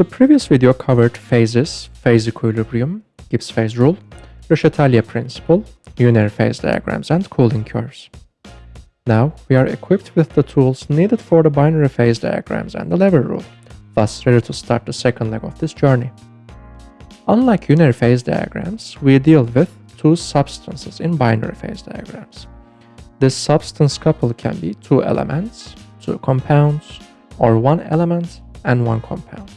The previous video covered phases, phase equilibrium, Gibbs phase rule, Le principle, unary phase diagrams, and cooling curves. Now we are equipped with the tools needed for the binary phase diagrams and the lever rule, thus ready to start the second leg of this journey. Unlike unary phase diagrams, we deal with two substances in binary phase diagrams. This substance couple can be two elements, two compounds, or one element and one compound.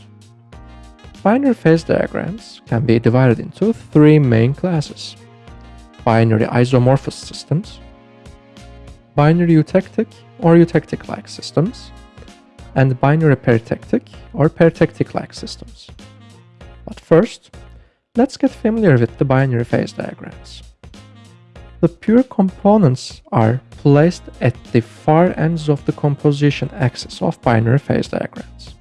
Binary phase diagrams can be divided into three main classes. Binary isomorphous systems, binary eutectic or eutectic-like systems, and binary peritectic or peritectic-like systems. But first, let's get familiar with the binary phase diagrams. The pure components are placed at the far ends of the composition axis of binary phase diagrams.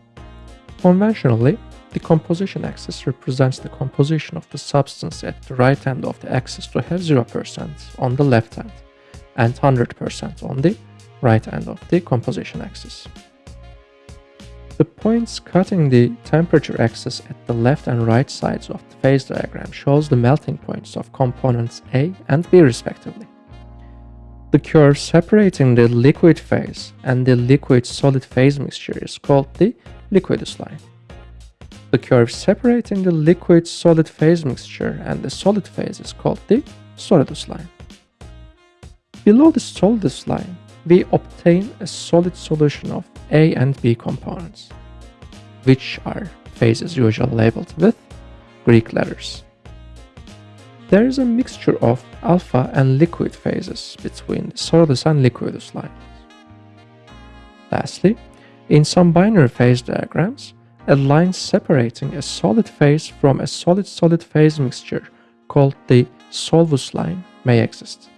Conventionally, the composition axis represents the composition of the substance at the right end of the axis to have 0% on the left hand and 100% on the right end of the composition axis. The points cutting the temperature axis at the left and right sides of the phase diagram shows the melting points of components A and B respectively. The curve separating the liquid phase and the liquid-solid phase mixture is called the liquidus line. The curve separating the liquid-solid phase mixture and the solid phase is called the solidus line. Below the solidus line, we obtain a solid solution of A and B components, which are phases usually labeled with Greek letters. There is a mixture of alpha and liquid phases between the solidus and liquidus lines. Lastly, in some binary phase diagrams, a line separating a solid phase from a solid-solid phase mixture called the solvus line may exist.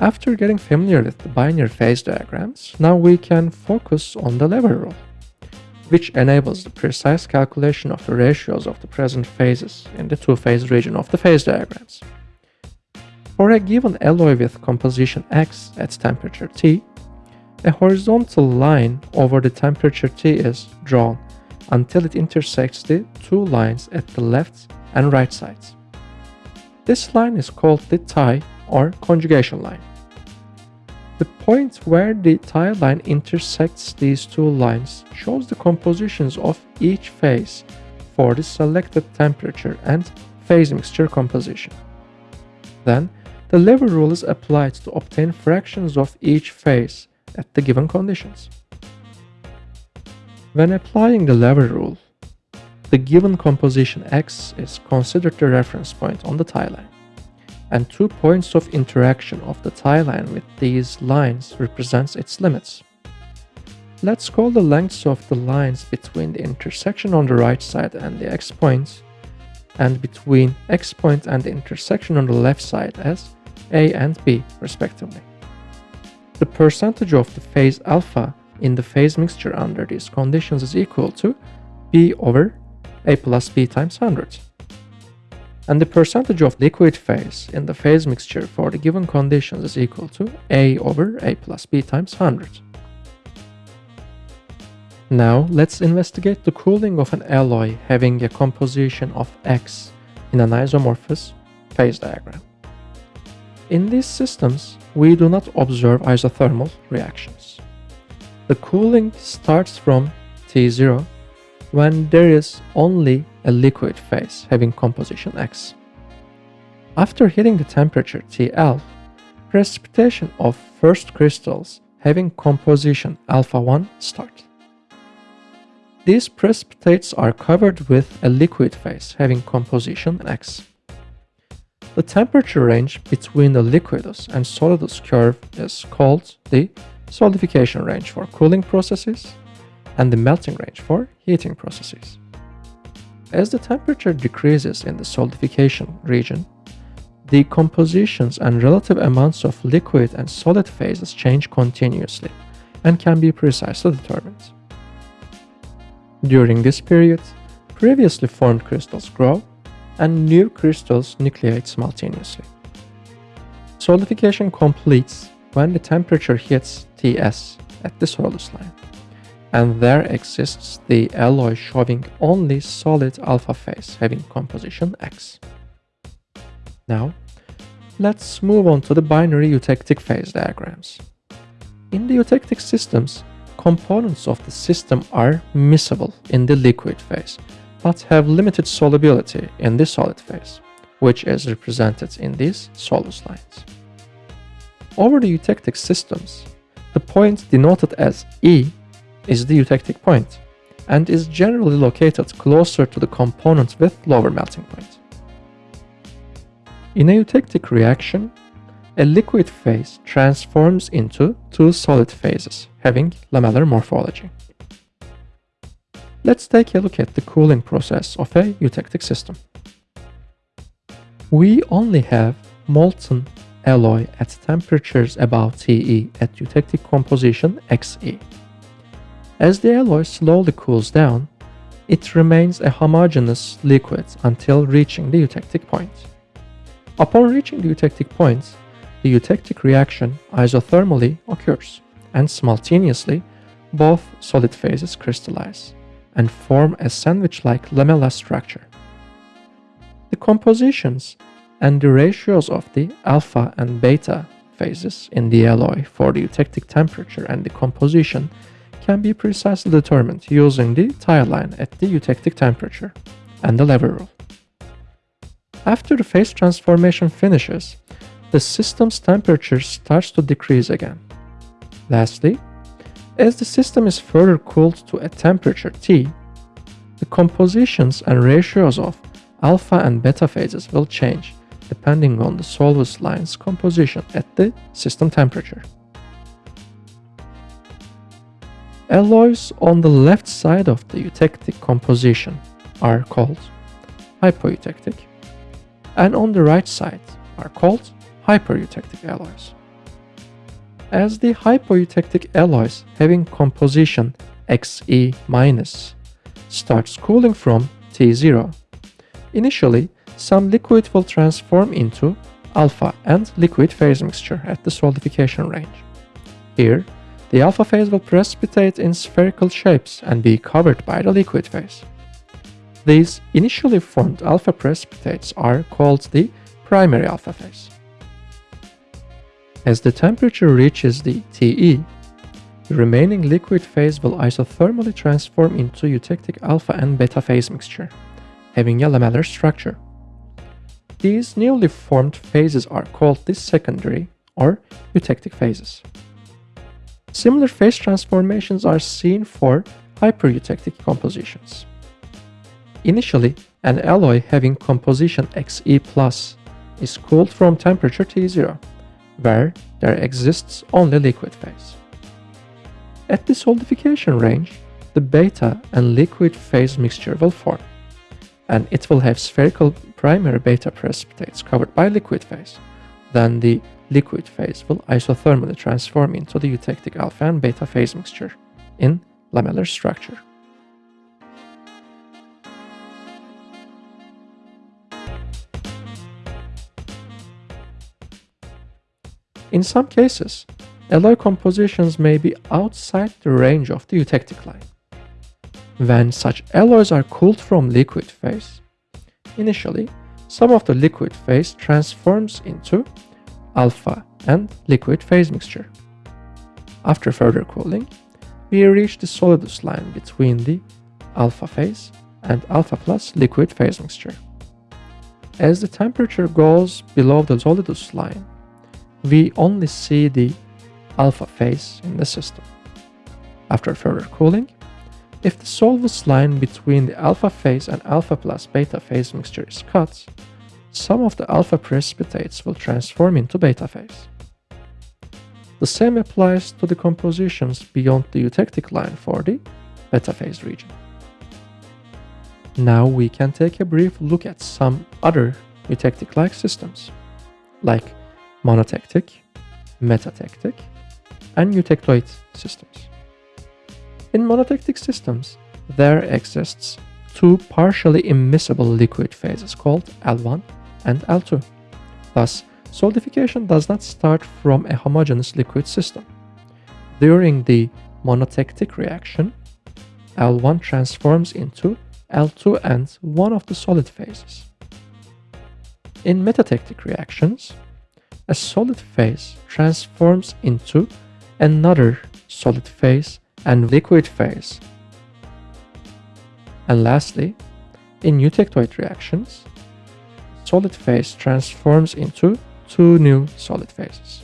After getting familiar with the binary phase diagrams, now we can focus on the lever rule, which enables the precise calculation of the ratios of the present phases in the two-phase region of the phase diagrams. For a given alloy with composition X at temperature T, a horizontal line over the temperature T is drawn until it intersects the two lines at the left and right sides. This line is called the tie or conjugation line. The point where the tie line intersects these two lines shows the compositions of each phase for the selected temperature and phase mixture composition. Then, the lever rule is applied to obtain fractions of each phase at the given conditions. When applying the lever rule, the given composition X is considered the reference point on the tie line, and two points of interaction of the tie line with these lines represents its limits. Let's call the lengths of the lines between the intersection on the right side and the X points point, and between X point and the intersection on the left side as A and B respectively. The percentage of the phase alpha in the phase mixture under these conditions is equal to B over A plus B times 100. And the percentage of liquid phase in the phase mixture for the given conditions is equal to A over A plus B times 100. Now let's investigate the cooling of an alloy having a composition of X in an isomorphous phase diagram. In these systems, we do not observe isothermal reactions. The cooling starts from T0 when there is only a liquid phase having composition X. After hitting the temperature TL, precipitation of first crystals having composition alpha 1 start. These precipitates are covered with a liquid phase having composition X. The temperature range between the liquidus and solidus curve is called the solidification range for cooling processes and the melting range for heating processes. As the temperature decreases in the solidification region, the compositions and relative amounts of liquid and solid phases change continuously and can be precisely determined. During this period, previously formed crystals grow and new crystals nucleate simultaneously. Solidification completes when the temperature hits Ts at the solidus line, and there exists the alloy showing only solid alpha phase having composition X. Now, let's move on to the binary eutectic phase diagrams. In the eutectic systems, components of the system are miscible in the liquid phase, but have limited solubility in the solid phase, which is represented in these solvus lines. Over the eutectic systems, the point denoted as E is the eutectic point and is generally located closer to the component with lower melting point. In a eutectic reaction, a liquid phase transforms into two solid phases having lamellar morphology. Let's take a look at the cooling process of a eutectic system. We only have molten alloy at temperatures above TE at eutectic composition XE. As the alloy slowly cools down, it remains a homogeneous liquid until reaching the eutectic point. Upon reaching the eutectic point, the eutectic reaction isothermally occurs, and simultaneously, both solid phases crystallize and form a sandwich-like lamella structure. The compositions and the ratios of the alpha and beta phases in the alloy for the eutectic temperature and the composition can be precisely determined using the tie line at the eutectic temperature and the lever rule. After the phase transformation finishes, the system's temperature starts to decrease again. Lastly, as the system is further cooled to a temperature T, the compositions and ratios of alpha and beta phases will change depending on the solvus line's composition at the system temperature. Alloys on the left side of the eutectic composition are called hypoeutectic, and on the right side are called hypereutectic alloys. As the hypoeutectic alloys having composition Xe- starts cooling from T0, initially some liquid will transform into alpha and liquid phase mixture at the solidification range. Here, the alpha phase will precipitate in spherical shapes and be covered by the liquid phase. These initially formed alpha precipitates are called the primary alpha phase. As the temperature reaches the TE, the remaining liquid phase will isothermally transform into eutectic alpha and beta phase mixture, having a lamellar structure. These newly formed phases are called the secondary or eutectic phases. Similar phase transformations are seen for hypereutectic compositions. Initially, an alloy having composition Xe is cooled from temperature T0, where there exists only liquid phase. At the solidification range, the beta and liquid phase mixture will form, and it will have spherical primary beta precipitates covered by liquid phase. Then the liquid phase will isothermally transform into the eutectic alpha and beta phase mixture in lamellar structure. In some cases, alloy compositions may be outside the range of the eutectic line. When such alloys are cooled from liquid phase, initially, some of the liquid phase transforms into alpha and liquid phase mixture. After further cooling, we reach the solidus line between the alpha phase and alpha plus liquid phase mixture. As the temperature goes below the solidus line, we only see the alpha phase in the system. After further cooling, if the solvus line between the alpha phase and alpha plus beta phase mixture is cut, some of the alpha precipitates will transform into beta phase. The same applies to the compositions beyond the eutectic line for the beta phase region. Now we can take a brief look at some other eutectic-like systems, like monotectic, metatectic, and eutectoid systems. In monotectic systems, there exists two partially immiscible liquid phases called L1 and L2. Thus, solidification does not start from a homogeneous liquid system. During the monotectic reaction, L1 transforms into L2 and one of the solid phases. In metatectic reactions, a solid phase transforms into another solid phase and liquid phase. And lastly, in eutectoid reactions, solid phase transforms into two new solid phases.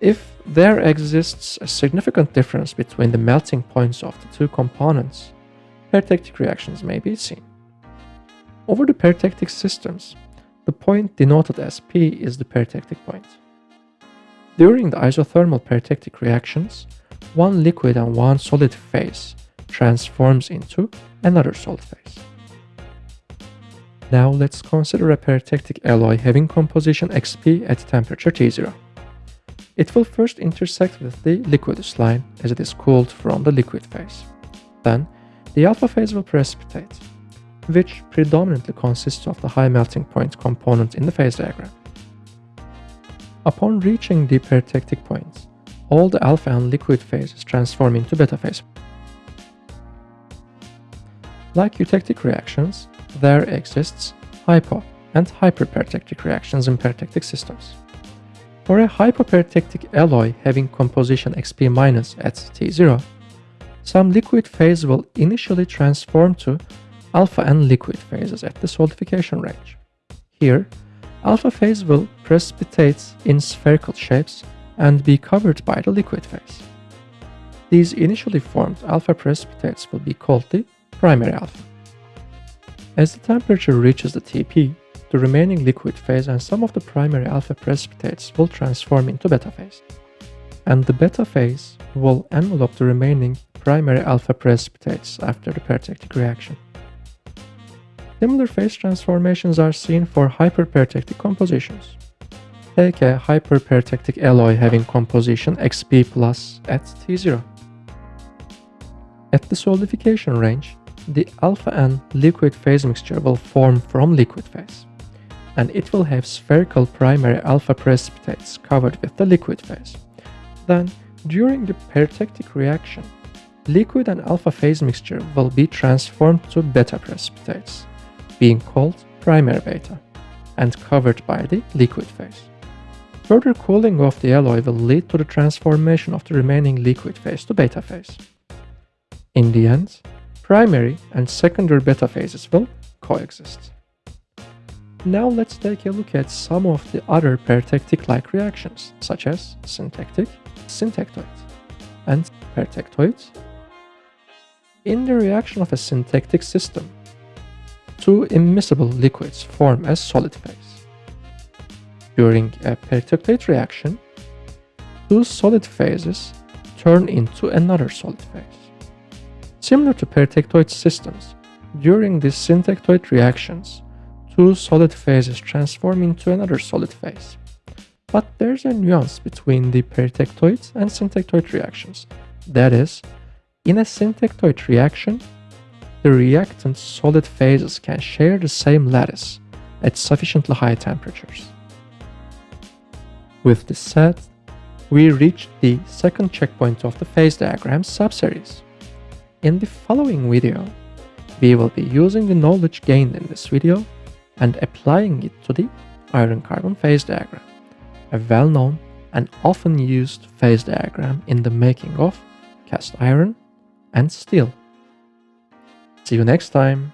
If there exists a significant difference between the melting points of the two components, peritectic reactions may be seen. Over the peritectic systems, the point denoted as P is the peritectic point. During the isothermal peritectic reactions, one liquid and one solid phase transforms into another solid phase. Now let's consider a peritectic alloy having composition Xp at temperature T0. It will first intersect with the liquidus line as it is cooled from the liquid phase. Then, the alpha phase will precipitate, which predominantly consists of the high melting point component in the phase diagram. Upon reaching the peritectic points, all the alpha and liquid phases transform into beta phase. Like eutectic reactions, there exists hypo and hyperperitectic reactions in peritectic systems. For a hypoperitectic alloy having composition Xp- minus at T0, some liquid phase will initially transform to alpha and liquid phases at the solidification range. Here, alpha phase will precipitate in spherical shapes and be covered by the liquid phase. These initially formed alpha precipitates will be called the primary alpha. As the temperature reaches the TP, the remaining liquid phase and some of the primary alpha precipitates will transform into beta phase. And the beta phase will envelop the remaining primary alpha precipitates after the peritectic reaction. Similar phase transformations are seen for hyperperitectic compositions. Take a hyperperitectic alloy having composition Xp plus at T0. At the solidification range, the alpha and liquid phase mixture will form from liquid phase, and it will have spherical primary alpha precipitates covered with the liquid phase. Then, during the peritectic reaction, liquid and alpha phase mixture will be transformed to beta precipitates, being called primary beta, and covered by the liquid phase. Further cooling of the alloy will lead to the transformation of the remaining liquid phase to beta phase. In the end, primary and secondary beta phases will coexist. Now let's take a look at some of the other peritectic-like reactions, such as syntectic, syntectoid, and peritectoid. In the reaction of a syntectic system, two immiscible liquids form a solid phase. During a peritectoid reaction, two solid phases turn into another solid phase. Similar to peritectoid systems, during these syntectoid reactions, two solid phases transform into another solid phase. But there's a nuance between the peritectoid and syntectoid reactions. That is, in a syntectoid reaction, the reactant solid phases can share the same lattice at sufficiently high temperatures. With this said, we reached the second checkpoint of the phase diagram subseries. In the following video, we will be using the knowledge gained in this video and applying it to the iron-carbon phase diagram, a well-known and often used phase diagram in the making of cast iron and steel. See you next time!